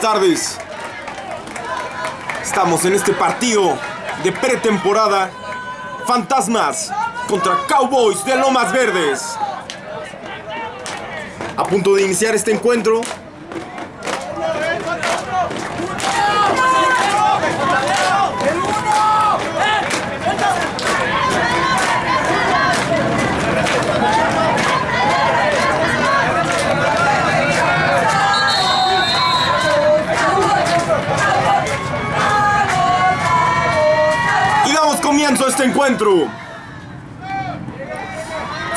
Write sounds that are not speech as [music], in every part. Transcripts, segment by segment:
buenas tardes. Estamos en este partido de pretemporada. Fantasmas contra Cowboys de Lomas Verdes. A punto de iniciar este encuentro. Y damos comienzo a este encuentro.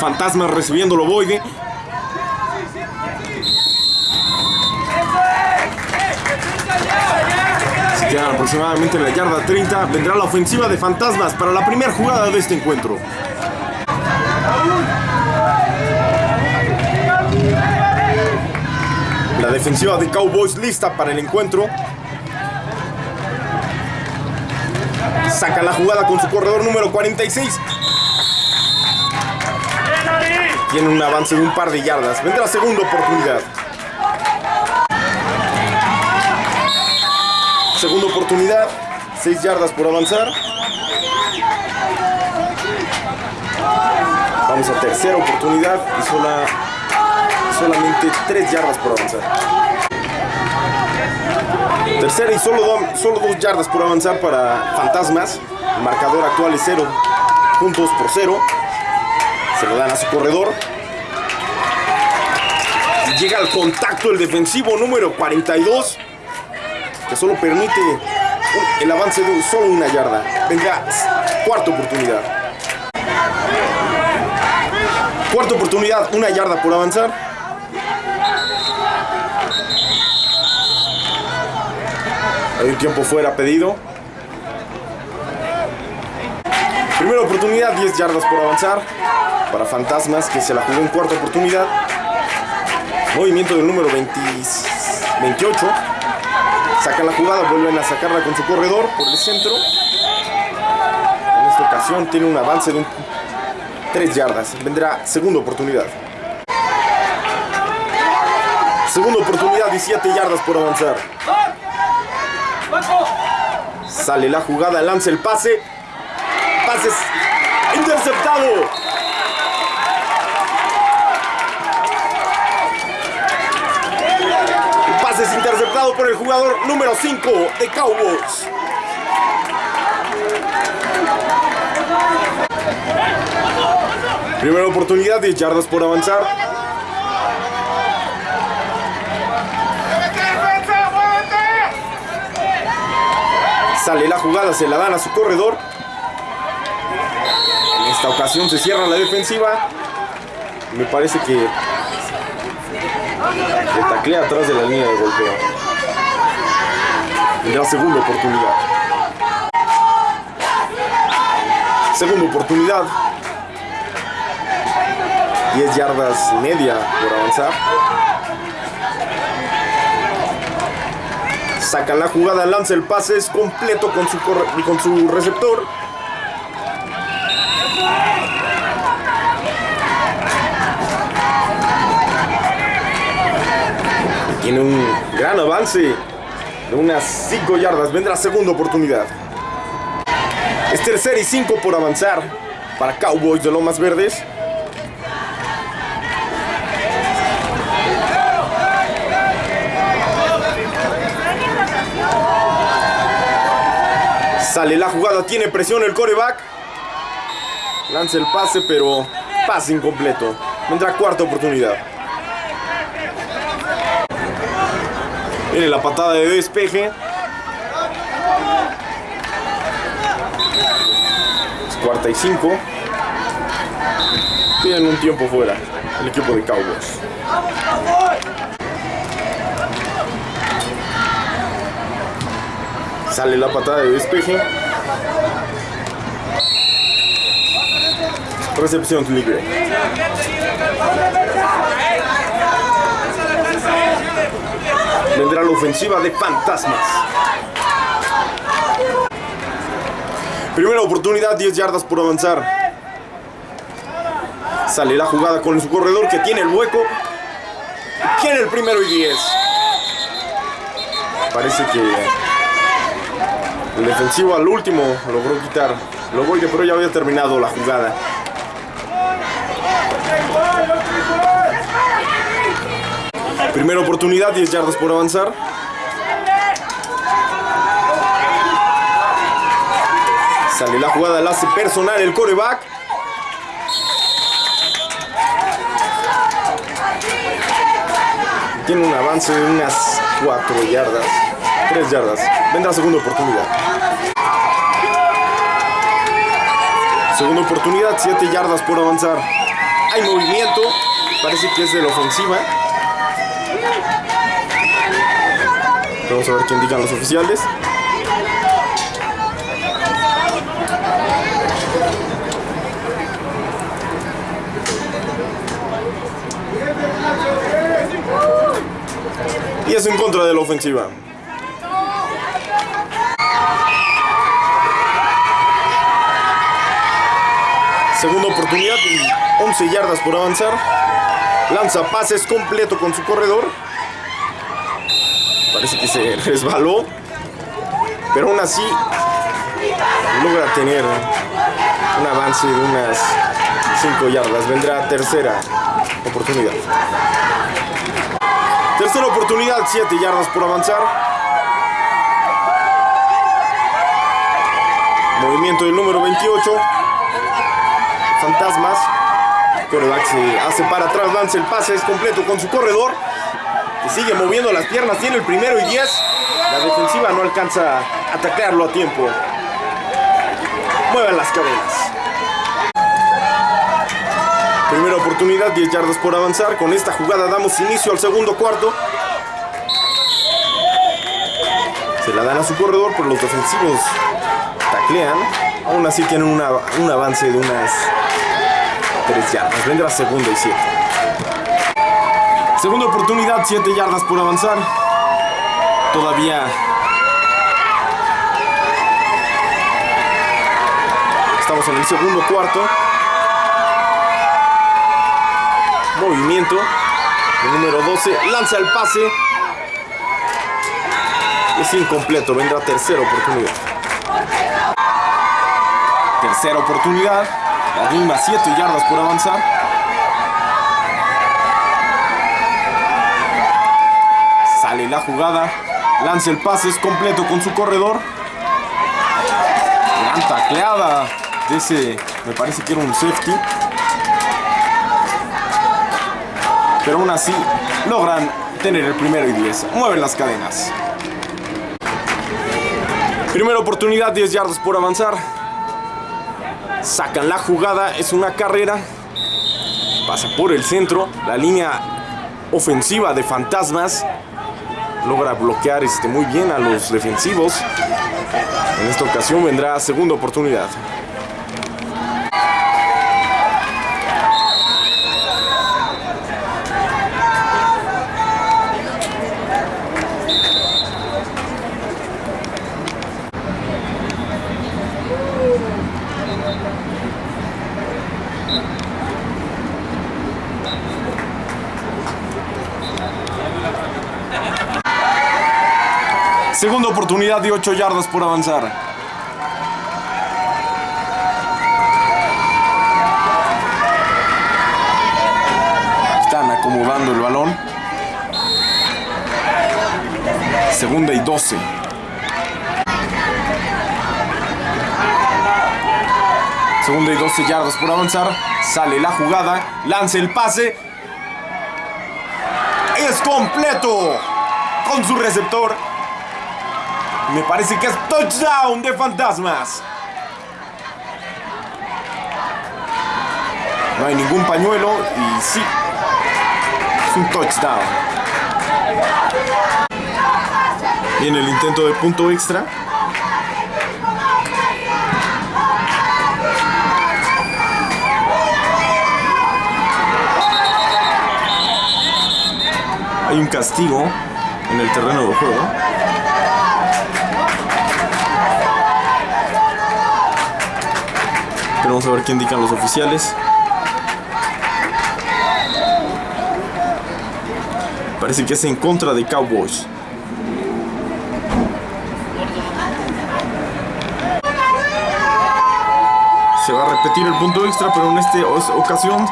Fantasmas recibiendo el ovoide. Aproximadamente en la yarda 30. Vendrá la ofensiva de Fantasmas para la primera jugada de este encuentro. La defensiva de Cowboys lista para el encuentro. Saca la jugada con su corredor número 46. Tiene un avance de un par de yardas. Vendrá segunda oportunidad. Segunda oportunidad. 6 yardas por avanzar. Vamos a tercera oportunidad y sola, solamente 3 yardas por avanzar. Tercera y solo, do- solo 2 yardas por avanzar para Fantasmas. El marcador actual es 0 puntos por 0. Se lo dan a su corredor. Llega al contacto el defensivo número 42. Que solo permite el avance de solo una yarda. Vendrá cuarta oportunidad. Cuarta oportunidad, una yarda por avanzar. Hay tiempo fuera pedido. Primera oportunidad, 10 yardas por avanzar. Para Fantasmas que se la jugó en cuarta oportunidad. Movimiento del número 20 28. Sacan la jugada, vuelven a sacarla con su corredor por el centro. En esta ocasión tiene un avance de 3 yardas. Vendrá segunda oportunidad. Segunda oportunidad, 17 yardas por avanzar. Sale la jugada, lanza el pase. Pases interceptado. El pase es interceptado por el jugador número 5 de Cowboys. Primera oportunidad, 10 yardas por avanzar. Sale la jugada, se la dan a su corredor. En esta ocasión se cierra la defensiva. Me parece que le taclea atrás de la línea de golpeo. Vendrá segunda oportunidad. Segunda oportunidad. 10 yardas y media por avanzar. Saca la jugada, lanza el pase, es completo con su, con su receptor. Tiene un gran avance de unas 5 yardas. Vendrá segunda oportunidad. Es tercera y 5 por avanzar para Cowboys de Lomas Verdes. Sale la jugada, tiene presión el coreback. Lanza el pase, pero pase incompleto. Vendrá cuarta oportunidad. Viene la patada de despeje. Es cuarta y cinco. Tienen un tiempo fuera el equipo de Cowboys. Sale la patada de despeje. Recepción libre. Vendrá la ofensiva de Fantasmas. Primera oportunidad, 10 yardas por avanzar. Sale la jugada con su corredor que tiene el hueco. Tiene el primero y 10. Parece que el defensivo al último logró quitar lo voy pero ya había terminado la jugada. Primera oportunidad, 10 yardas por avanzar. Sale la jugada, la hace personal el coreback. Tiene un avance de unas 4 yardas, 3 yardas. Vendrá segunda oportunidad. Segunda oportunidad, 7 yardas por avanzar. Hay movimiento, parece que es de la ofensiva. Vamos a ver qué indican los oficiales. Y es en contra de la ofensiva. Segunda oportunidad y 11 yardas por avanzar. Lanza pases completo con su corredor. Parece que se [laughs] resbaló. Pero aún así logra tener un avance de unas 5 yardas. Vendrá tercera oportunidad. Tercera oportunidad, 7 yardas por avanzar. Movimiento del número 28. Fantasmas. Coreback se hace para atrás, lanza el pase, es completo con su corredor. Que sigue moviendo las piernas, tiene el primero y 10. La defensiva no alcanza a atacarlo a tiempo. Mueven las cadenas. Primera oportunidad, 10 yardas por avanzar. Con esta jugada damos inicio al segundo cuarto. Se la dan a su corredor, pero los defensivos taclean. Aún así tienen un avance de unas 3 yardas. Vendrá segunda y 7. Segunda oportunidad, 7 yardas por avanzar. Todavía estamos en el segundo cuarto. Movimiento. El número 12 lanza el pase. Es incompleto. Vendrá tercera oportunidad. Tercera oportunidad. La misma 7 yardas por avanzar. Sale la jugada. Lanza el pase. Es completo con su corredor. Gran tacleada. De ese, me parece que era un safety. pero aún así logran tener el primero y 10. Mueven las cadenas. Primera oportunidad, 10 yardas por avanzar. Sacan la jugada, es una carrera. Pasa por el centro, la línea ofensiva de Fantasmas logra bloquear este, muy bien a los defensivos. En esta ocasión vendrá segunda oportunidad. 18 yardas por avanzar. Están acomodando el balón. Segunda y 12. Segunda y 12 yardas por avanzar. Sale la jugada. Lanza el pase. Es completo. Con su receptor me parece que es touchdown de Fantasmas. No hay ningún pañuelo y sí, es un touchdown. Viene el intento de punto extra. Hay un castigo en el terreno de juego. Esperemos a ver qué indican los oficiales. Parece que es en contra de Cowboys. Se va a repetir el punto extra, pero en esta ocasión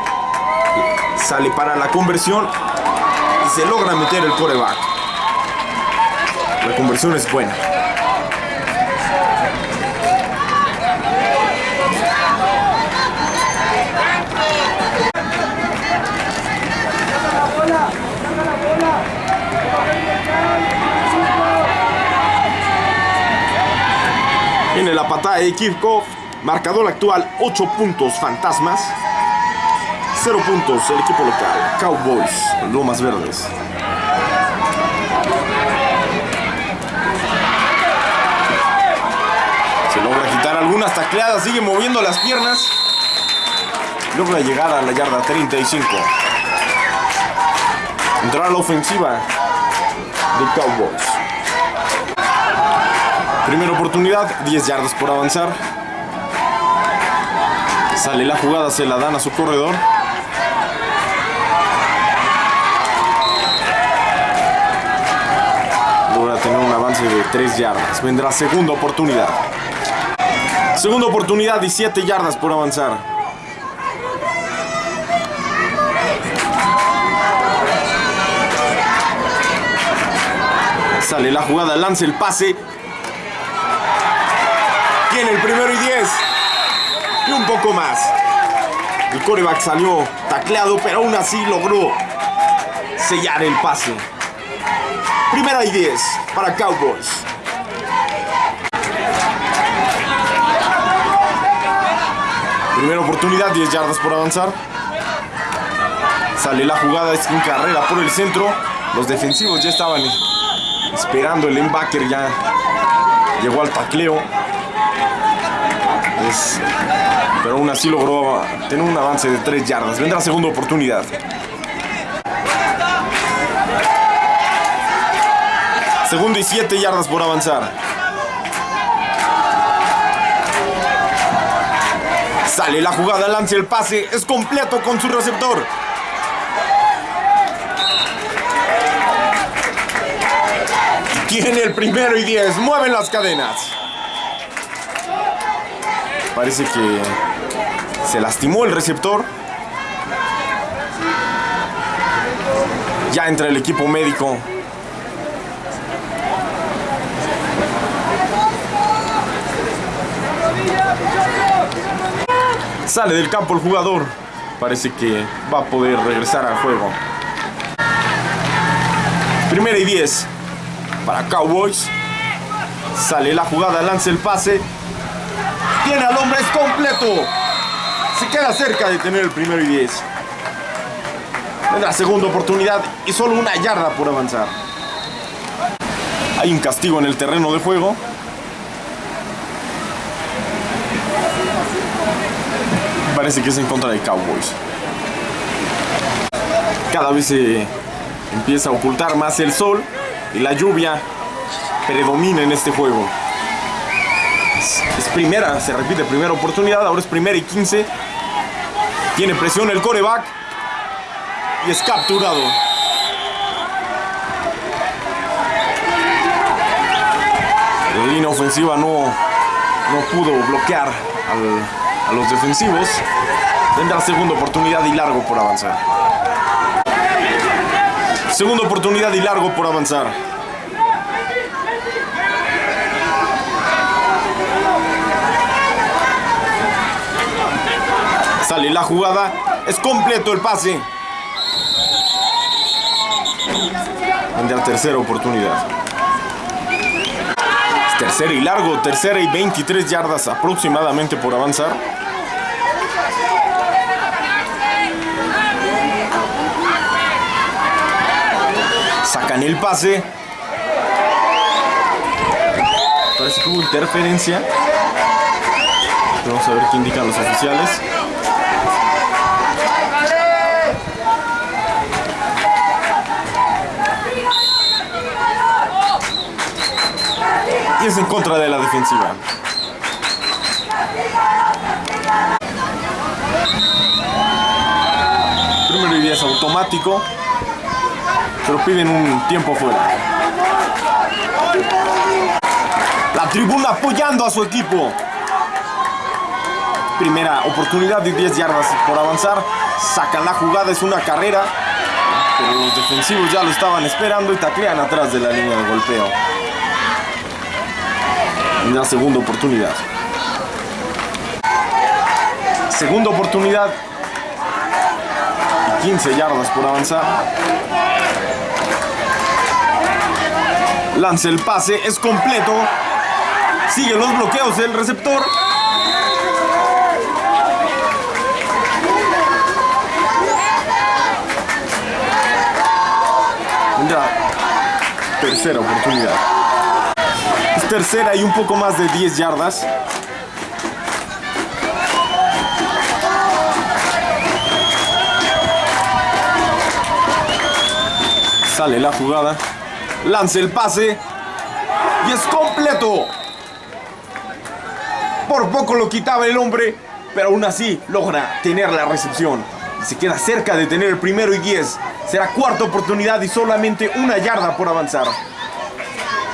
sale para la conversión y se logra meter el coreback. La conversión es buena. La patada de Kivkov. Marcador actual 8 puntos fantasmas. 0 puntos el equipo local. Cowboys, Lomas Verdes. Se logra quitar algunas tacleadas. Sigue moviendo las piernas. Logra llegar a la yarda 35. Entrará la ofensiva de Cowboys. Primera oportunidad, 10 yardas por avanzar. Sale la jugada, se la dan a su corredor. Logra tener un avance de 3 yardas. Vendrá segunda oportunidad. Segunda oportunidad, 17 yardas por avanzar. Sale la jugada, lanza el pase. Tiene el primero y 10. Y un poco más. El coreback salió tacleado, pero aún así logró sellar el pase. Primera y 10 para Cowboys. Primera oportunidad, 10 yardas por avanzar. Sale la jugada, es en carrera por el centro. Los defensivos ya estaban esperando el linebacker, ya llegó al tacleo. Pero aún así logró tener un avance de 3 yardas. Vendrá segunda oportunidad. Segundo y 7 yardas por avanzar. Sale la jugada, lanza el pase, es completo con su receptor. Tiene el primero y 10, mueven las cadenas. Parece que se lastimó el receptor. Ya entra el equipo médico. Sale del campo el jugador. Parece que va a poder regresar al juego. Primera y 10 para Cowboys. Sale la jugada, lanza el pase. Tiene hombre, es completo. Se queda cerca de tener el primero y 10. la segunda oportunidad y solo una yarda por avanzar. Hay un castigo en el terreno de juego. Parece que es en contra de Cowboys. Cada vez se empieza a ocultar más el sol y la lluvia predomina en este juego. Es, primera, se repite, primera oportunidad, ahora es primera y 15. Tiene presión el coreback y es capturado. La línea ofensiva no, no pudo bloquear a los defensivos. Tendrá segunda oportunidad y largo por avanzar. Segunda oportunidad y largo por avanzar. Sale la jugada. Es completo el pase. la tercera oportunidad. tercera y largo. Tercera y 23 yardas aproximadamente por avanzar. Sacan el pase. Parece que hubo interferencia. Vamos a ver qué indican los oficiales. Y es en contra de la defensiva. Primero y es automático pero piden un tiempo fuera. La tribuna apoyando a su equipo. Primera oportunidad de 10 yardas por avanzar. Saca la jugada, es una carrera. Pero los defensivos ya lo estaban esperando y taclean atrás de la línea de golpeo. Segunda oportunidad. Segunda oportunidad. 15 yardas por avanzar. Lanza el pase, es completo. Sigue los bloqueos del receptor. Vendrá tercera oportunidad. Tercera y un poco más de 10 yardas. Sale la jugada. Lanza el pase. Y es completo. Por poco lo quitaba el hombre. Pero aún así logra tener la recepción. Se queda cerca de tener el primero y 10. Será cuarta oportunidad y solamente una yarda por avanzar.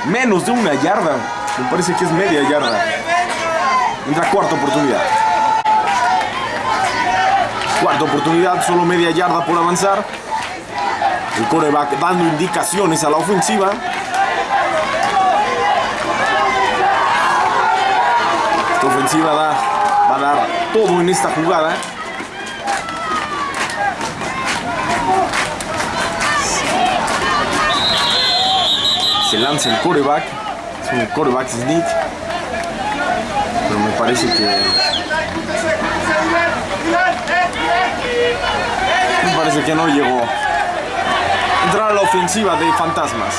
Menos de una yarda. Me parece que es media yarda. Entra cuarta oportunidad. Cuarta oportunidad, solo media yarda por avanzar. El coreback dando indicaciones a la ofensiva. Esta ofensiva da, va a dar todo en esta jugada. Se lanza el coreback. Es un coreback sneak. Pero me parece que... Me parece que no llegó entrar a la ofensiva de Fantasmas.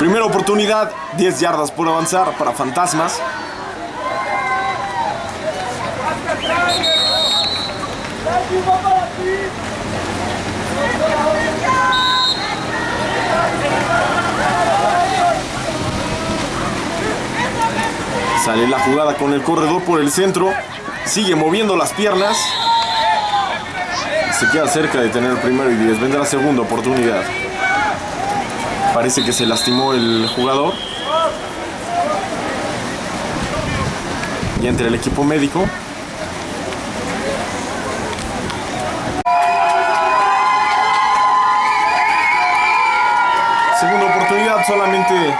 Primera oportunidad, 10 yardas por avanzar para Fantasmas. Sale la jugada con el corredor por el centro. Sigue moviendo las piernas se queda cerca de tener el primero y 10. Vendrá segunda oportunidad. Parece que se lastimó el jugador. Y entre el equipo médico. Segunda oportunidad, solamente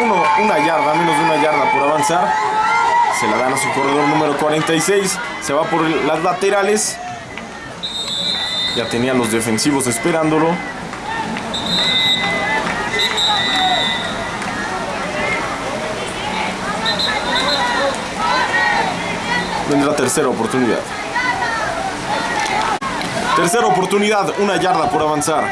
uno, una yarda, menos de una yarda por avanzar. Se la dan a su corredor número 46. Se va por las laterales. Ya tenía los defensivos esperándolo. Vendrá tercera oportunidad. Tercera oportunidad, una yarda por avanzar.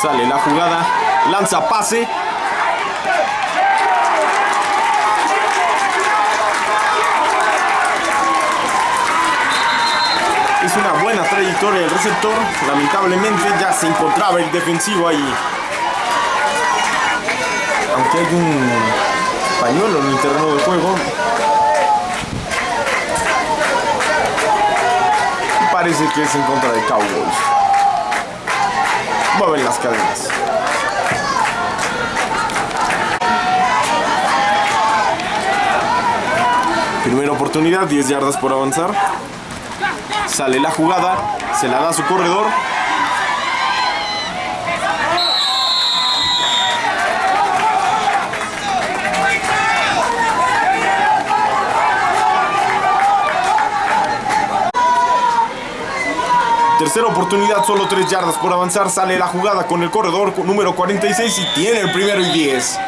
Sale la jugada, lanza pase. Es una buena trayectoria del receptor. Lamentablemente ya se encontraba el defensivo ahí. Aunque hay un pañuelo en el terreno de juego. Parece que es en contra de Cowboys mueven las cadenas. Primera oportunidad, 10 yardas por avanzar. Sale la jugada, se la da a su corredor. Tercera oportunidad, solo 3 yardas por avanzar. Sale la jugada con el corredor número 46 y tiene el primero y 10.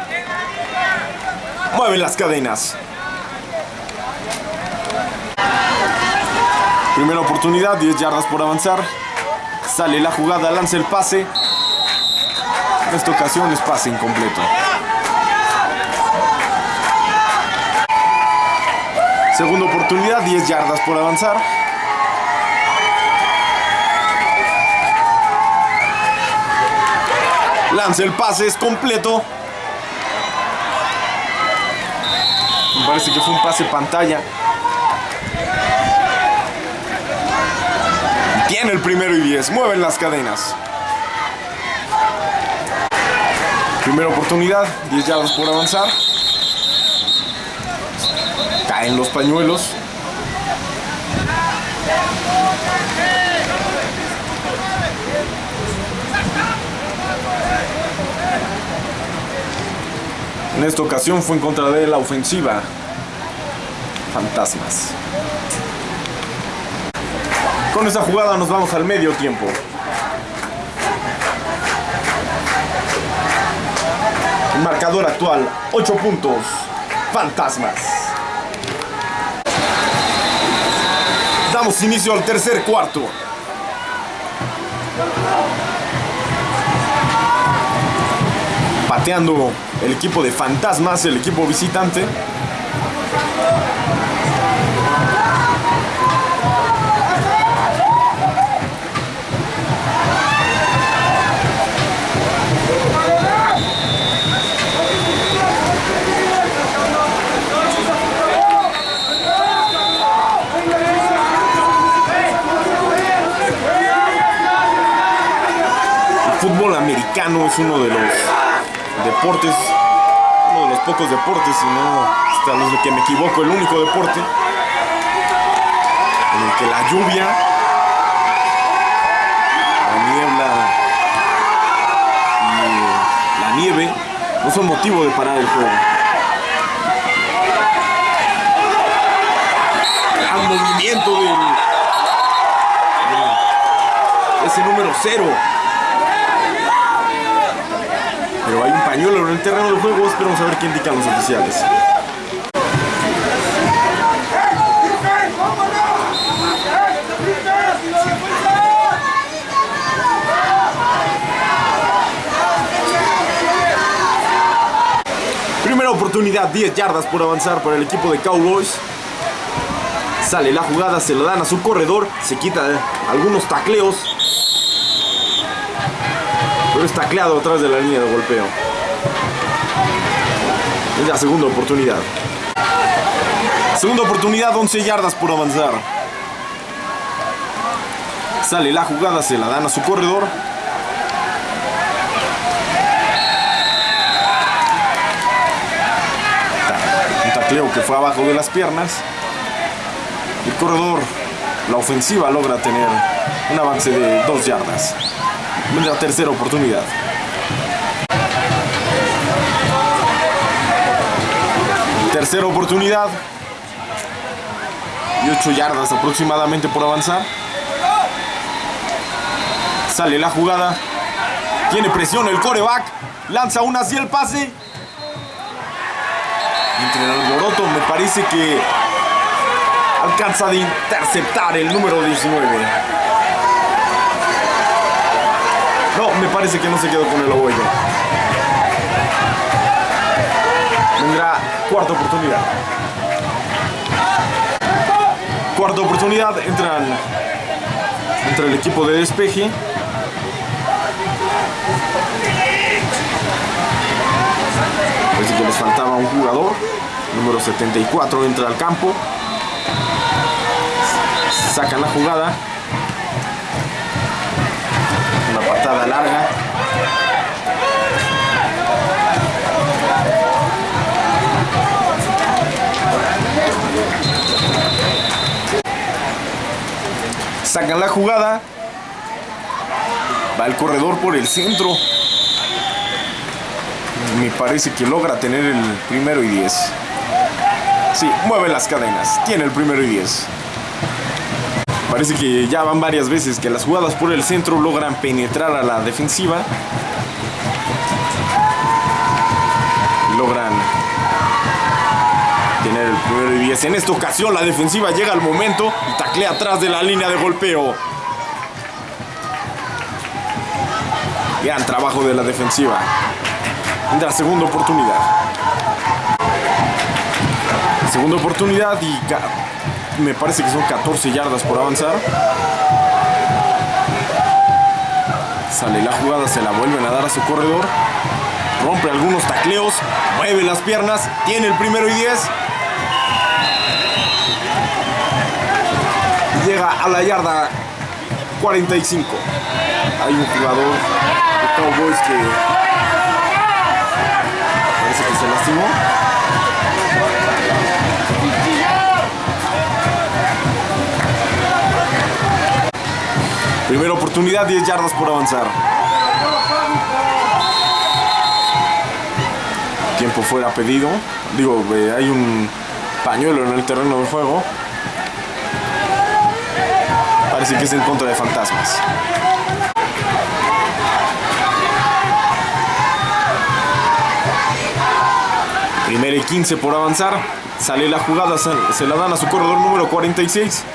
Mueven las cadenas. Primera oportunidad, 10 yardas por avanzar. Sale la jugada, lanza el pase. En esta ocasión es pase incompleto. Segunda oportunidad, 10 yardas por avanzar. Lanza el pase, es completo. Me parece que fue un pase pantalla. Tiene el primero y 10. Mueven las cadenas. Primera oportunidad. 10 yardas por avanzar. Caen los pañuelos. En esta ocasión fue en contra de la ofensiva. Fantasmas. Con esta jugada nos vamos al medio tiempo. Marcador actual, 8 puntos. Fantasmas. Damos inicio al tercer cuarto. Pateando el equipo de Fantasmas, el equipo visitante. Americano es uno de los deportes, uno de los pocos deportes, si no, hasta los que me equivoco, el único deporte en el que la lluvia, la niebla y la nieve no son motivo de parar el juego. Gran movimiento de ese número cero. Pero hay un pañuelo en el terreno de juego. Esperamos a ver qué indican los oficiales. Primera oportunidad, 10 yardas por avanzar para el equipo de Cowboys. Sale la jugada, se lo dan a su corredor, se quita algunos tacleos es tacleado atrás de la línea de golpeo. Es la segunda oportunidad. Segunda oportunidad, 11 yardas por avanzar. Sale la jugada, se la dan a su corredor. Un tacleo que fue abajo de las piernas. El corredor, la ofensiva logra tener un avance de 2 yardas la tercera oportunidad. Tercera oportunidad. Y 8 yardas aproximadamente por avanzar. Sale la jugada. Tiene presión el coreback. Lanza una hacia el pase. Entre el alboroto me parece que alcanza de interceptar el número 19. No, me parece que no se quedó con el oboyo. Vendrá cuarta oportunidad. Cuarta oportunidad, entran entra el equipo de despeje. Parece que les faltaba un jugador. Número 74 entra al campo. Sacan la jugada. Una patada larga. Sacan la jugada. Va el corredor por el centro. Me parece que logra tener el primero y 10. Sí, mueve las cadenas. Tiene el primero y 10. Parece que ya van varias veces que las jugadas por el centro logran penetrar a la defensiva. Logran tener el primero y 10. En esta ocasión la defensiva llega al momento y taclea atrás de la línea de golpeo. Gran trabajo de la defensiva. De la segunda oportunidad. Segunda oportunidad y me parece que son 14 yardas por avanzar. Sale la jugada, se la vuelven a dar a su corredor. Rompe algunos tacleos, mueve las piernas, tiene el primero y 10. Llega a la yarda 45. Hay un jugador de Cowboys que parece que se lastimó. Primera oportunidad, 10 yardas por avanzar. Tiempo fuera pedido. Digo, eh, hay un pañuelo en el terreno de juego. Parece que es en contra de fantasmas. Primera y 15 por avanzar. Sale la jugada, se la dan a su corredor número 46.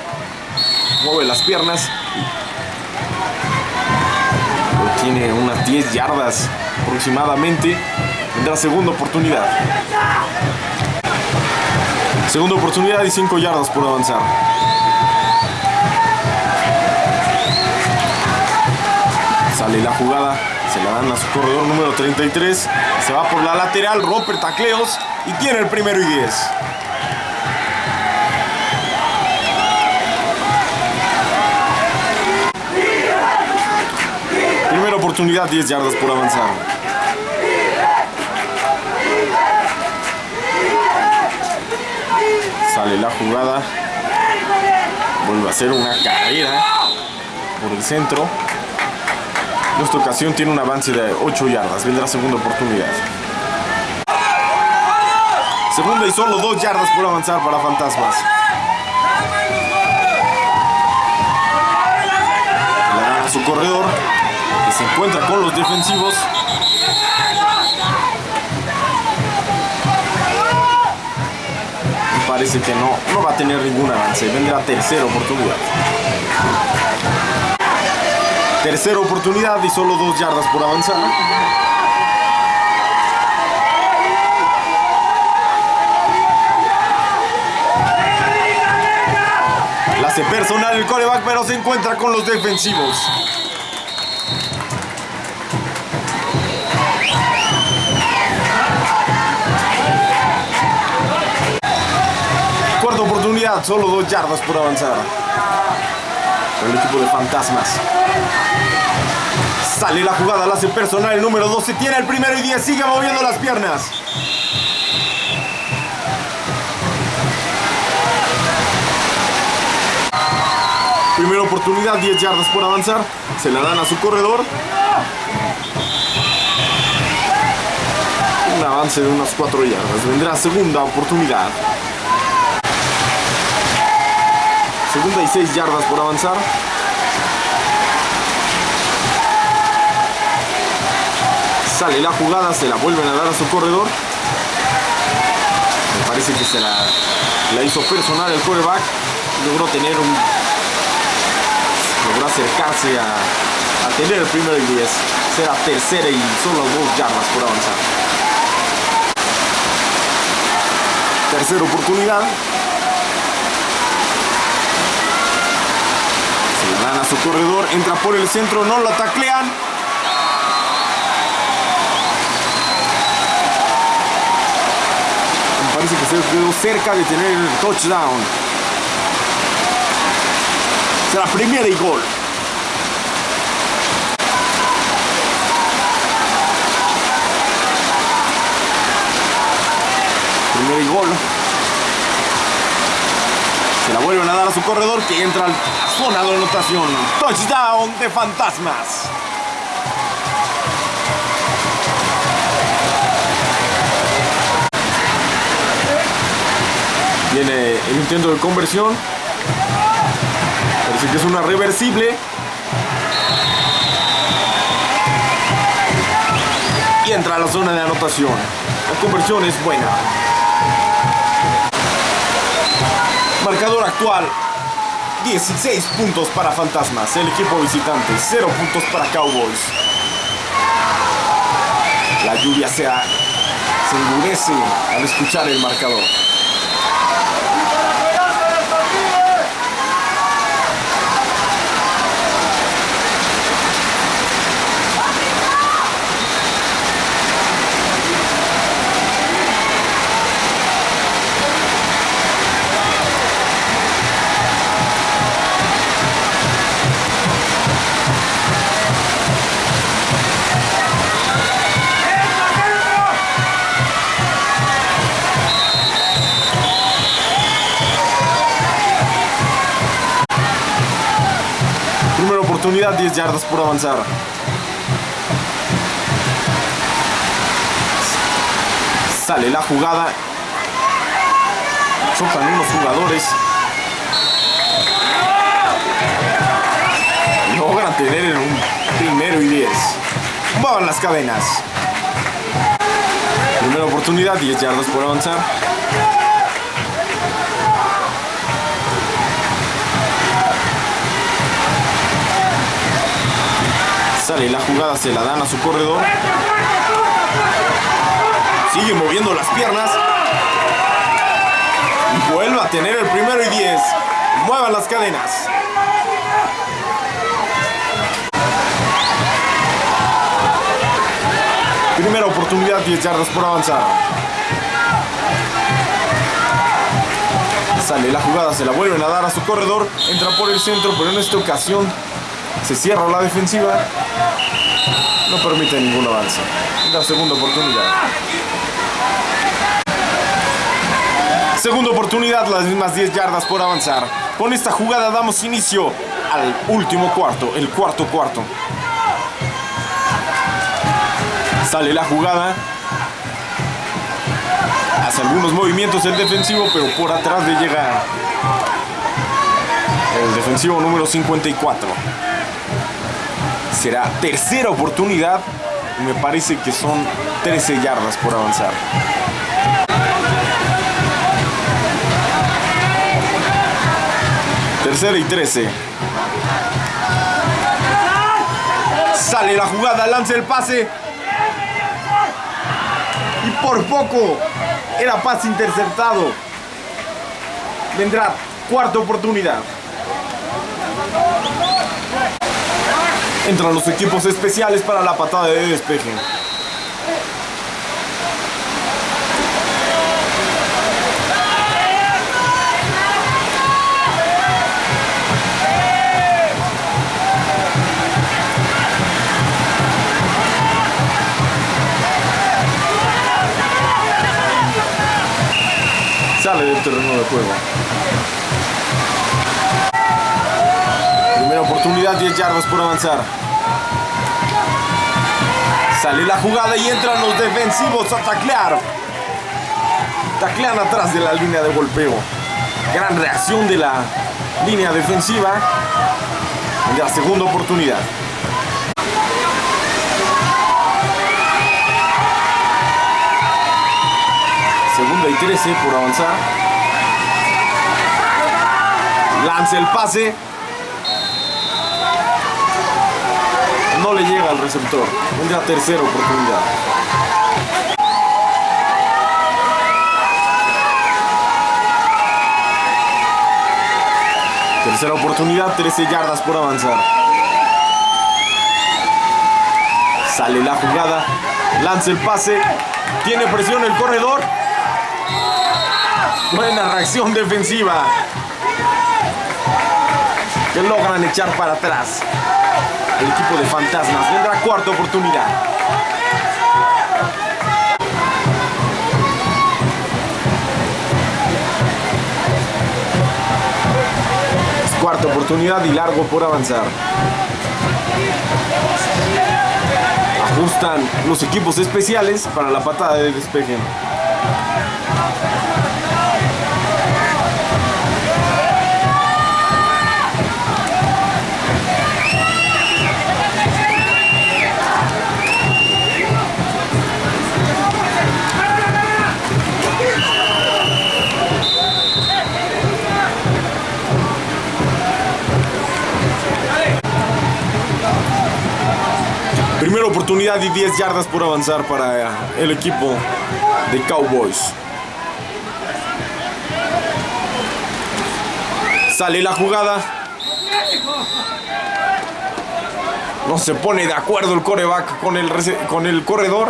Mueve las piernas. Tiene unas 10 yardas aproximadamente. Tendrá segunda oportunidad. Segunda oportunidad y 5 yardas por avanzar. Sale la jugada, se la dan a su corredor número 33. Se va por la lateral, rompe tacleos y tiene el primero y 10. Primera oportunidad, 10 yardas por avanzar. Sale la jugada. Vuelve a hacer una carrera por el centro. En esta ocasión tiene un avance de 8 yardas. Vendrá segunda oportunidad. Segunda y solo 2 yardas por avanzar para Fantasmas. Le a su corredor. Encuentra con los defensivos. Parece que no, no va a tener ningún avance. Vendrá tercera oportunidad. Tercera oportunidad y solo dos yardas por avanzar. La hace personal el coreback, pero se encuentra con los defensivos. Solo dos yardas por avanzar. El equipo de fantasmas. Sale la jugada, la hace personal el número 12. Tiene el primero y 10. Sigue moviendo las piernas. Primera oportunidad, 10 yardas por avanzar. Se la dan a su corredor. Un avance de unas 4 yardas. Vendrá segunda oportunidad. Segunda y 6 yardas por avanzar. Sale la jugada, se la vuelven a dar a su corredor. Me parece que se la, hizo personal el quarterback. Logró tener un. Logró acercarse a, a tener el primero y 10. Será tercera y solo dos yardas por avanzar. Tercera oportunidad. Se la a su corredor, entra por el centro, no lo taclean. parece que se quedó cerca de tener el touchdown. Será primera y gol. Primera y gol. La vuelven a dar a su corredor que entra a la zona de anotación. Touchdown de fantasmas. Viene el intento de conversión. Parece que es una reversible. Y entra a la zona de anotación. La conversión es buena. Marcador actual. 16 puntos para Fantasmas. El equipo visitante. 0 puntos para Cowboys. La lluvia se, se endurece al escuchar el marcador. Oportunidad, 10 yardas por avanzar. Sale la jugada. Chocan unos jugadores. Logran tener un primero y 10. Muevan las cadenas. Primera oportunidad, 10 yardas por avanzar. Sale la jugada, se la dan a su corredor. Sigue moviendo las piernas. Vuelve a tener el primero y 10. Muevan las cadenas. Primera oportunidad, 10 yardas por avanzar. Sale la jugada, se la vuelven a dar a su corredor. Entra por el centro, pero en esta ocasión se cierra la defensiva. No permite ningún avance. La segunda oportunidad. Segunda oportunidad, las mismas 10 yardas por avanzar. Con esta jugada damos inicio al último cuarto, el cuarto cuarto. Sale la jugada. Hace algunos movimientos el defensivo, pero por atrás le llega el defensivo número 54. Será tercera oportunidad. Me parece que son 13 yardas por avanzar. Tercera y 13. Sale la jugada, lanza el pase. Y por poco era pase interceptado. Vendrá cuarta oportunidad. Entran los equipos especiales para la patada de despeje. Sale del terreno de juego. Oportunidad, 10 yardas por avanzar. Sale la jugada y entran los defensivos a taclear. Taclean atrás de la línea de golpeo. Gran reacción de la línea defensiva. La segunda oportunidad. Segunda y 13 por avanzar. Lanza el pase. No le llega al receptor. Una tercera oportunidad. Tercera oportunidad, 13 yardas por avanzar. Sale la jugada, lanza el pase, tiene presión el corredor. Buena reacción defensiva. Que logran echar para atrás. El equipo de fantasmas vendrá cuarta oportunidad. Cuarta oportunidad y largo por avanzar. Ajustan los equipos especiales para la patada de despeje. Oportunidad y 10 yardas por avanzar para el equipo de Cowboys. Sale la jugada. No se pone de acuerdo el coreback con el, con el corredor.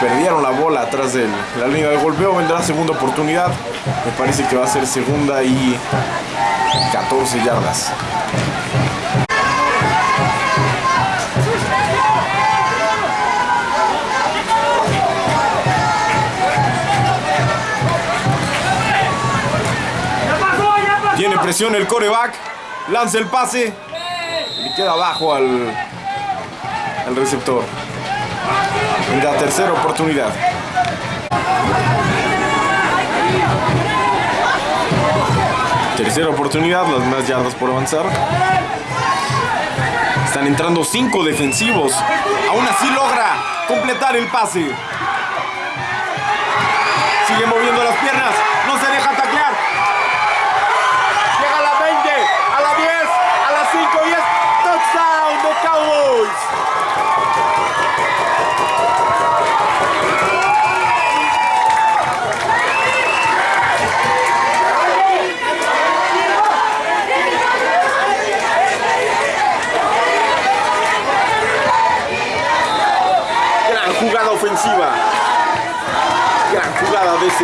Perdieron la bola atrás de la línea de golpeo. Vendrá segunda oportunidad. Me parece que va a ser segunda y 14 yardas. Tiene presión el coreback. Lanza el pase. Y queda abajo al, al receptor. En la tercera oportunidad. Tercera oportunidad, las más yardas por avanzar. Están entrando cinco defensivos. Aún así logra completar el pase. Sigue moviendo las piernas. No se deja taclear. Llega a la 20, a la 10, a la 5 y es touchdown de Cowboys. Gran jugada ofensiva. Gran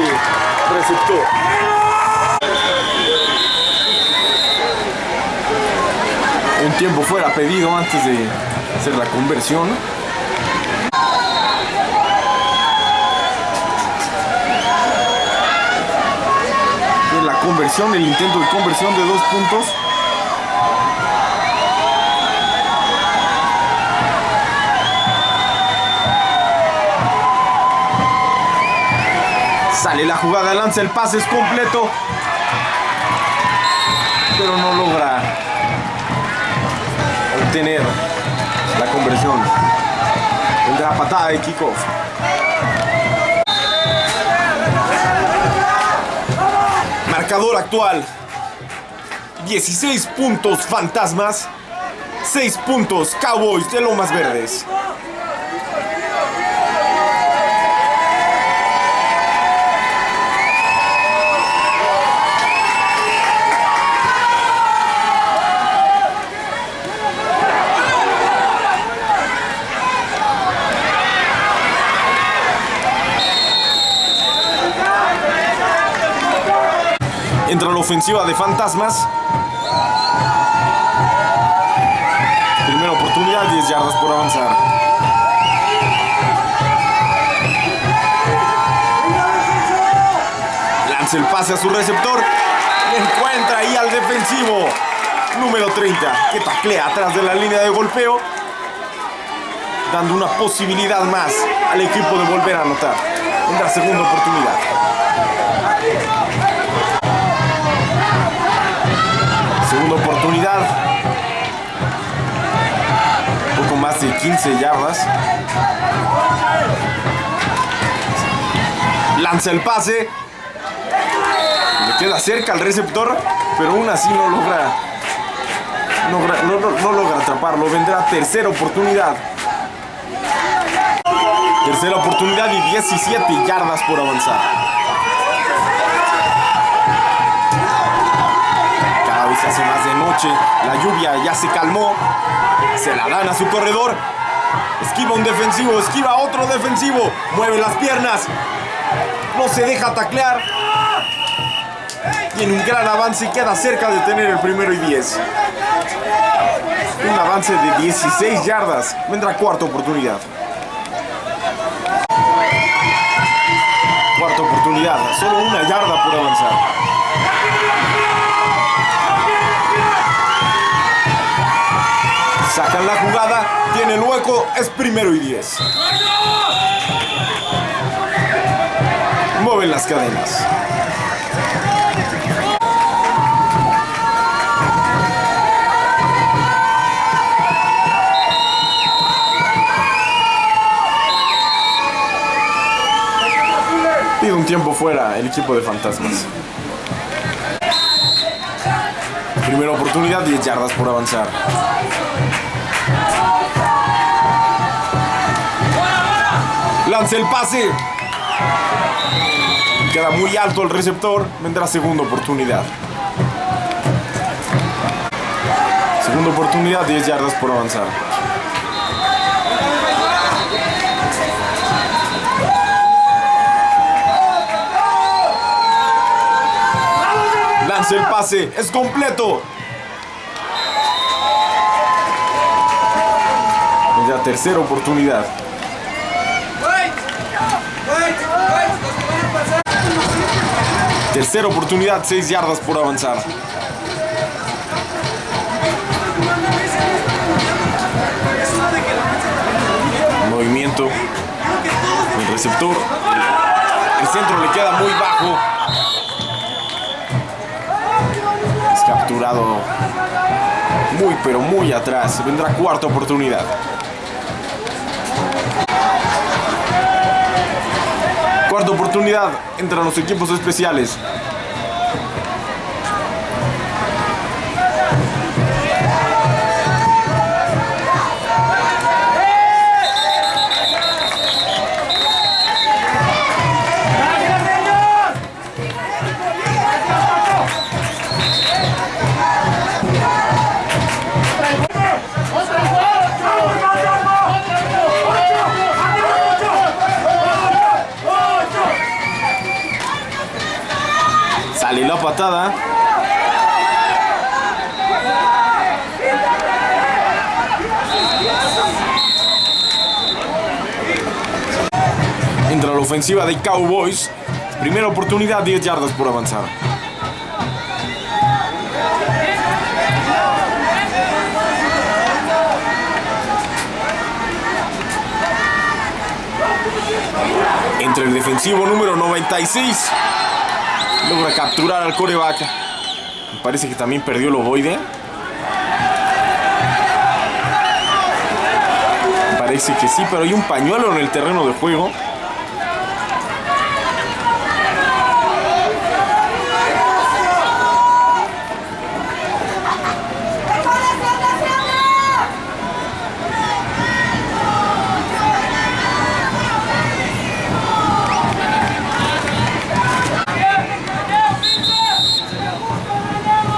de receptor. Un tiempo fuera pedido antes de hacer la conversión. En la conversión, el intento de conversión de dos puntos. Sale la jugada, lanza el pase, es completo. Pero no logra obtener la conversión. Tendrá patada de kickoff. Marcador actual. 16 puntos fantasmas. 6 puntos Cowboys de Lomas Verdes. Ofensiva de Fantasmas. Primera oportunidad, 10 yardas por avanzar. Lanza el pase a su receptor y encuentra ahí al defensivo número 30 que taclea atrás de la línea de golpeo dando una posibilidad más al equipo de volver a anotar en la segunda oportunidad. Segunda oportunidad. Un poco más de 15 yardas. Lanza el pase. Le queda cerca al receptor, pero aún así no logra, no, logra- atraparlo. Vendrá tercera oportunidad. Tercera oportunidad y 17 yardas por avanzar. Hace más de noche, la lluvia ya se calmó, se la dan a su corredor, esquiva un defensivo, esquiva otro defensivo, mueve las piernas, no se deja taclear, tiene un gran avance y queda cerca de tener el primero y 10. Un avance de 16 yardas, vendrá cuarta oportunidad. Cuarta oportunidad, solo una yarda por avanzar. Sacan la jugada, tiene hueco, es primero y 10. Mueven las cadenas. Pide un tiempo fuera el equipo de fantasmas. Primera oportunidad, 10 yardas por avanzar. Lanza el pase. Queda muy alto el receptor. Vendrá segunda oportunidad. Segunda oportunidad, 10 yardas por avanzar. Lanza el pase. Es completo. Vendrá tercera oportunidad. Tercera oportunidad, 6 yardas por avanzar. Movimiento. El receptor. El centro le queda muy bajo. Es capturado muy pero muy atrás. Vendrá cuarta oportunidad. Cuarta oportunidad entre los equipos especiales. Sale la patada. Entra la ofensiva de Cowboys. Primera oportunidad, 10 yardas por avanzar. Entre el defensivo número 96. Logra capturar al coreback. Me parece que también perdió el ovoide. Me parece que sí, pero hay un pañuelo en el terreno de juego.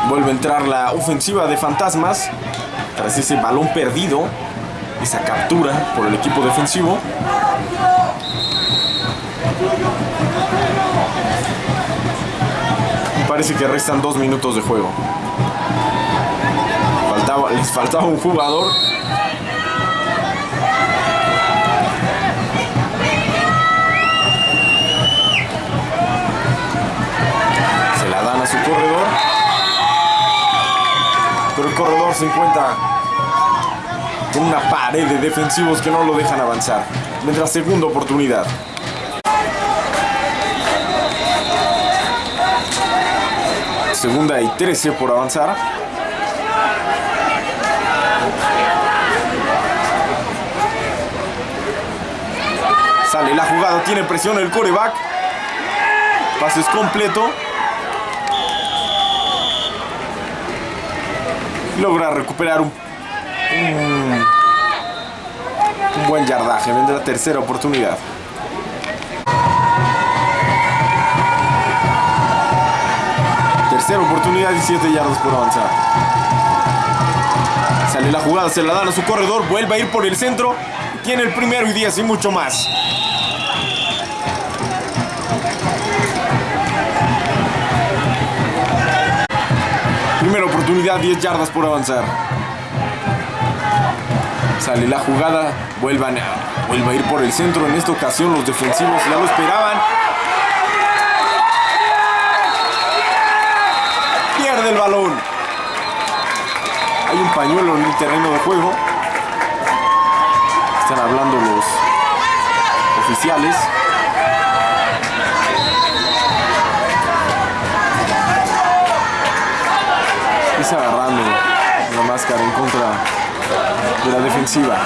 Vuelve a entrar la ofensiva de Fantasmas. Tras ese balón perdido. Esa captura por el equipo defensivo. Parece que restan dos minutos de juego. Les faltaba un jugador. Se encuentra con una pared de defensivos que no lo dejan avanzar. Mientras segunda oportunidad. Segunda y 13 por avanzar. Sale la jugada, tiene presión el coreback. Pases completo. Logra recuperar un, un, buen yardaje. Vendrá tercera oportunidad. Tercera oportunidad y 7 yardas por avanzar. Sale la jugada, se la dan a su corredor, vuelve a ir por el centro. Tiene el primero y 10 y mucho más. Primera oportunidad, 10 yardas por avanzar. Sale la jugada, vuelvan a, a ir por el centro. En esta ocasión los defensivos ya lo esperaban. Pierde el balón. Hay un pañuelo en el terreno de juego. Están hablando los oficiales. Agarrando la máscara en contra de la defensiva.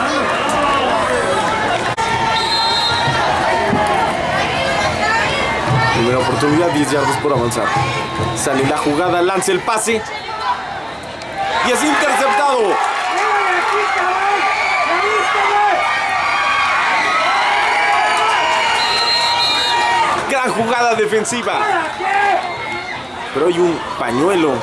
Primera oportunidad, 10 yardas por avanzar. Sale la jugada, lanza el pase. Y es interceptado. Gran jugada defensiva. Pero hay un pañuelo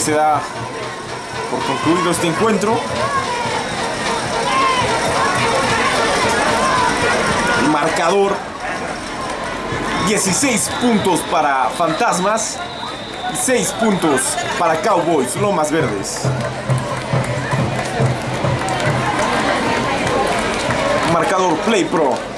se da por concluido este encuentro. Marcador 16 puntos para Fantasmas y 6 puntos para Cowboys, Lomas Verdes. Marcador Play Pro.